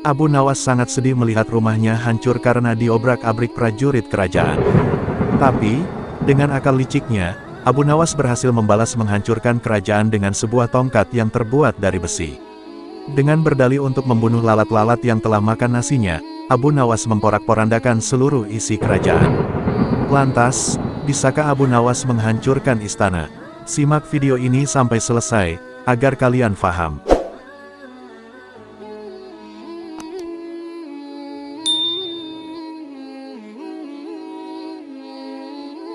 Abu Nawas sangat sedih melihat rumahnya hancur karena diobrak-abrik prajurit kerajaan. Tapi, dengan akal liciknya, Abu Nawas berhasil membalas menghancurkan kerajaan dengan sebuah tongkat yang terbuat dari besi. Dengan berdalih untuk membunuh lalat-lalat yang telah makan nasinya, Abu Nawas memporak-porandakan seluruh isi kerajaan. Lantas, bisakah Abu Nawas menghancurkan istana? Simak video ini sampai selesai, agar kalian paham.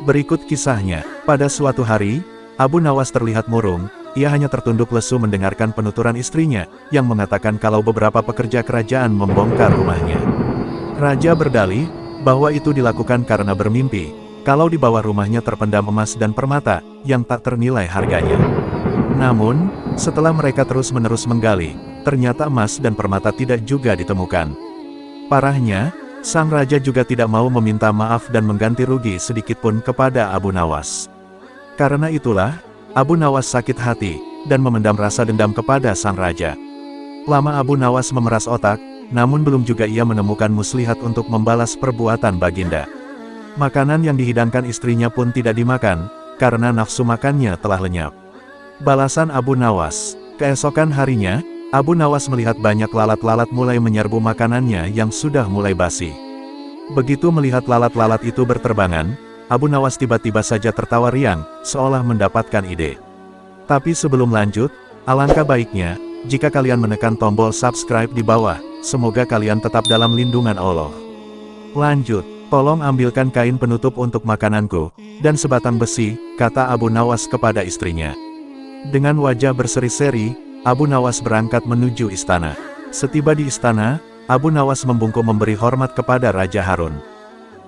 Berikut kisahnya, pada suatu hari, Abu Nawas terlihat murung, ia hanya tertunduk lesu mendengarkan penuturan istrinya, yang mengatakan kalau beberapa pekerja kerajaan membongkar rumahnya. Raja berdalih, bahwa itu dilakukan karena bermimpi, kalau di bawah rumahnya terpendam emas dan permata, yang tak ternilai harganya. Namun, setelah mereka terus-menerus menggali, ternyata emas dan permata tidak juga ditemukan. Parahnya, Sang Raja juga tidak mau meminta maaf dan mengganti rugi sedikitpun kepada Abu Nawas. Karena itulah, Abu Nawas sakit hati, dan memendam rasa dendam kepada Sang Raja. Lama Abu Nawas memeras otak, namun belum juga ia menemukan muslihat untuk membalas perbuatan Baginda. Makanan yang dihidangkan istrinya pun tidak dimakan, karena nafsu makannya telah lenyap. Balasan Abu Nawas, keesokan harinya, Abu Nawas melihat banyak lalat-lalat mulai menyerbu makanannya yang sudah mulai basi. Begitu melihat lalat-lalat itu berterbangan, Abu Nawas tiba-tiba saja tertawa riang, seolah mendapatkan ide. Tapi sebelum lanjut, alangkah baiknya, jika kalian menekan tombol subscribe di bawah, semoga kalian tetap dalam lindungan Allah. Lanjut, tolong ambilkan kain penutup untuk makananku, dan sebatang besi, kata Abu Nawas kepada istrinya. Dengan wajah berseri-seri, Abu Nawas berangkat menuju istana. Setiba di istana, Abu Nawas membungkuk memberi hormat kepada Raja Harun.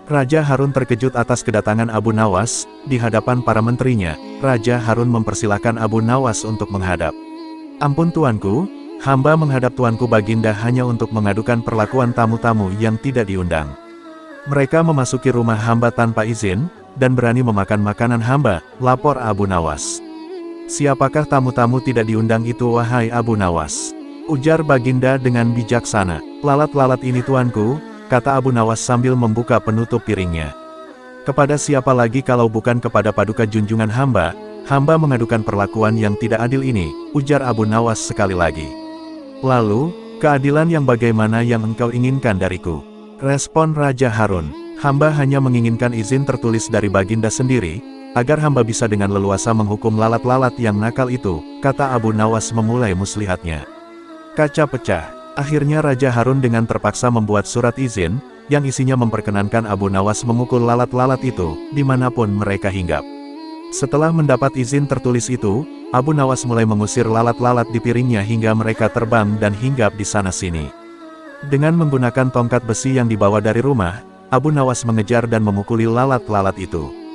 Raja Harun terkejut atas kedatangan Abu Nawas, di hadapan para menterinya, Raja Harun mempersilahkan Abu Nawas untuk menghadap. Ampun tuanku, hamba menghadap tuanku Baginda hanya untuk mengadukan perlakuan tamu-tamu yang tidak diundang. Mereka memasuki rumah hamba tanpa izin, dan berani memakan makanan hamba, lapor Abu Nawas. Siapakah tamu-tamu tidak diundang itu wahai Abu Nawas? Ujar Baginda dengan bijaksana. Lalat-lalat ini tuanku, kata Abu Nawas sambil membuka penutup piringnya. Kepada siapa lagi kalau bukan kepada paduka junjungan hamba, hamba mengadukan perlakuan yang tidak adil ini, ujar Abu Nawas sekali lagi. Lalu, keadilan yang bagaimana yang engkau inginkan dariku? Respon Raja Harun, hamba hanya menginginkan izin tertulis dari Baginda sendiri, agar hamba bisa dengan leluasa menghukum lalat-lalat yang nakal itu, kata Abu Nawas memulai muslihatnya. Kaca pecah. Akhirnya Raja Harun dengan terpaksa membuat surat izin, yang isinya memperkenankan Abu Nawas memukul lalat-lalat itu, di mana pun mereka hinggap. Setelah mendapat izin tertulis itu, Abu Nawas mulai mengusir lalat-lalat di piringnya hingga mereka terbang dan hinggap di sana-sini. Dengan menggunakan tongkat besi yang dibawa dari rumah, Abu Nawas mengejar dan memukuli lalat-lalat itu.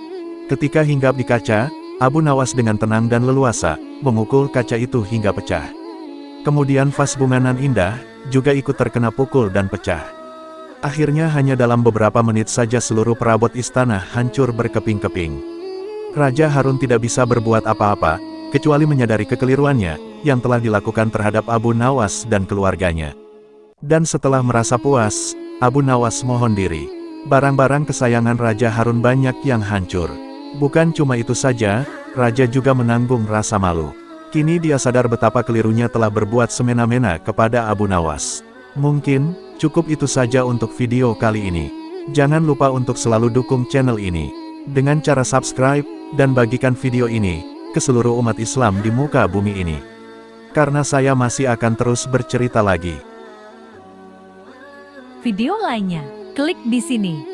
Ketika hinggap di kaca, Abu Nawas dengan tenang dan leluasa, memukul kaca itu hingga pecah. Kemudian vas bunganan indah, juga ikut terkena pukul dan pecah. Akhirnya hanya dalam beberapa menit saja seluruh perabot istana hancur berkeping-keping. Raja Harun tidak bisa berbuat apa-apa, kecuali menyadari kekeliruannya, yang telah dilakukan terhadap Abu Nawas dan keluarganya. Dan setelah merasa puas, Abu Nawas mohon diri. Barang-barang kesayangan Raja Harun banyak yang hancur. Bukan cuma itu saja, Raja juga menanggung rasa malu. Kini dia sadar betapa kelirunya telah berbuat semena-mena kepada Abu Nawas. Mungkin, cukup itu saja untuk video kali ini. Jangan lupa untuk selalu dukung channel ini. Dengan cara subscribe, dan bagikan video ini, ke seluruh umat Islam di muka bumi ini. Karena saya masih akan terus bercerita lagi. Video lainnya, klik di sini.